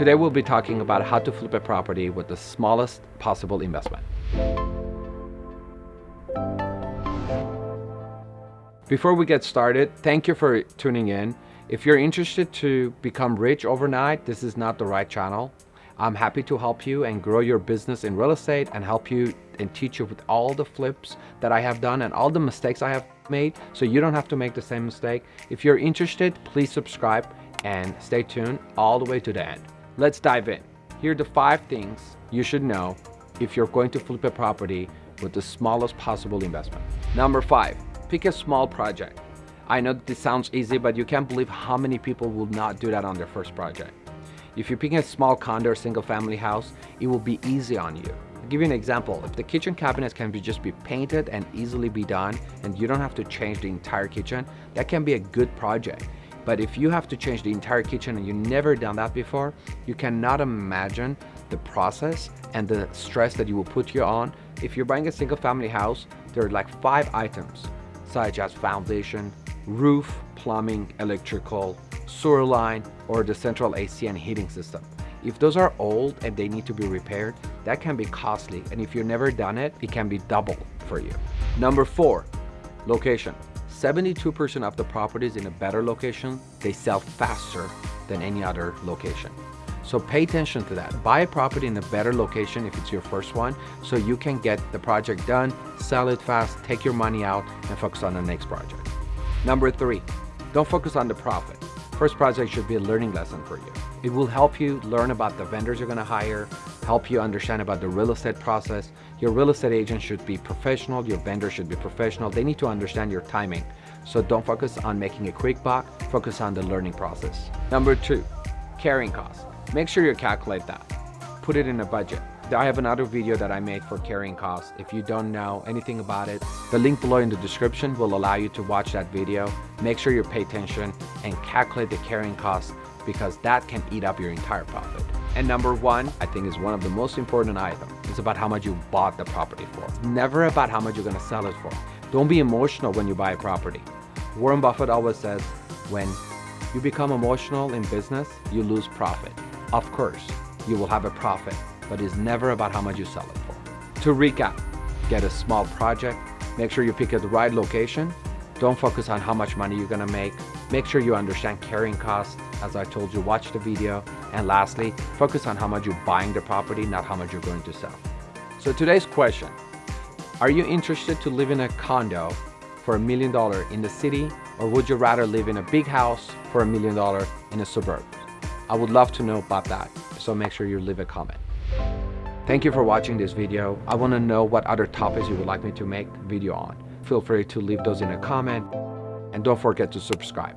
Today we'll be talking about how to flip a property with the smallest possible investment. Before we get started, thank you for tuning in. If you're interested to become rich overnight, this is not the right channel. I'm happy to help you and grow your business in real estate and help you and teach you with all the flips that I have done and all the mistakes I have made so you don't have to make the same mistake. If you're interested, please subscribe and stay tuned all the way to the end. Let's dive in. Here are the five things you should know if you're going to flip a property with the smallest possible investment. Number five, pick a small project. I know this sounds easy, but you can't believe how many people will not do that on their first project. If you're picking a small condo or single family house, it will be easy on you. I'll give you an example. If the kitchen cabinets can be just be painted and easily be done, and you don't have to change the entire kitchen, that can be a good project. But if you have to change the entire kitchen and you've never done that before, you cannot imagine the process and the stress that you will put you on. If you're buying a single family house, there are like five items, such as foundation, roof, plumbing, electrical, sewer line, or the central AC and heating system. If those are old and they need to be repaired, that can be costly. And if you've never done it, it can be double for you. Number four, location. 72% of the properties in a better location, they sell faster than any other location. So pay attention to that. Buy a property in a better location if it's your first one, so you can get the project done, sell it fast, take your money out, and focus on the next project. Number three, don't focus on the profit. First project should be a learning lesson for you. It will help you learn about the vendors you're gonna hire, help you understand about the real estate process. Your real estate agent should be professional, your vendor should be professional. They need to understand your timing. So don't focus on making a quick buck, focus on the learning process. Number two, carrying costs. Make sure you calculate that. Put it in a budget. I have another video that I made for carrying costs. If you don't know anything about it, the link below in the description will allow you to watch that video. Make sure you pay attention and calculate the carrying costs because that can eat up your entire profit. And number one, I think is one of the most important items. It's about how much you bought the property for. It's never about how much you're gonna sell it for. Don't be emotional when you buy a property. Warren Buffett always says, when you become emotional in business, you lose profit. Of course, you will have a profit, but it's never about how much you sell it for. To recap, get a small project, make sure you pick at the right location, don't focus on how much money you're gonna make, make sure you understand carrying costs, as I told you, watch the video, and lastly, focus on how much you're buying the property, not how much you're going to sell. So today's question, are you interested to live in a condo for a million dollar in the city or would you rather live in a big house for a million dollar in a suburb? I would love to know about that, so make sure you leave a comment. Thank you for watching this video. I want to know what other topics you would like me to make video on. Feel free to leave those in a comment and don't forget to subscribe.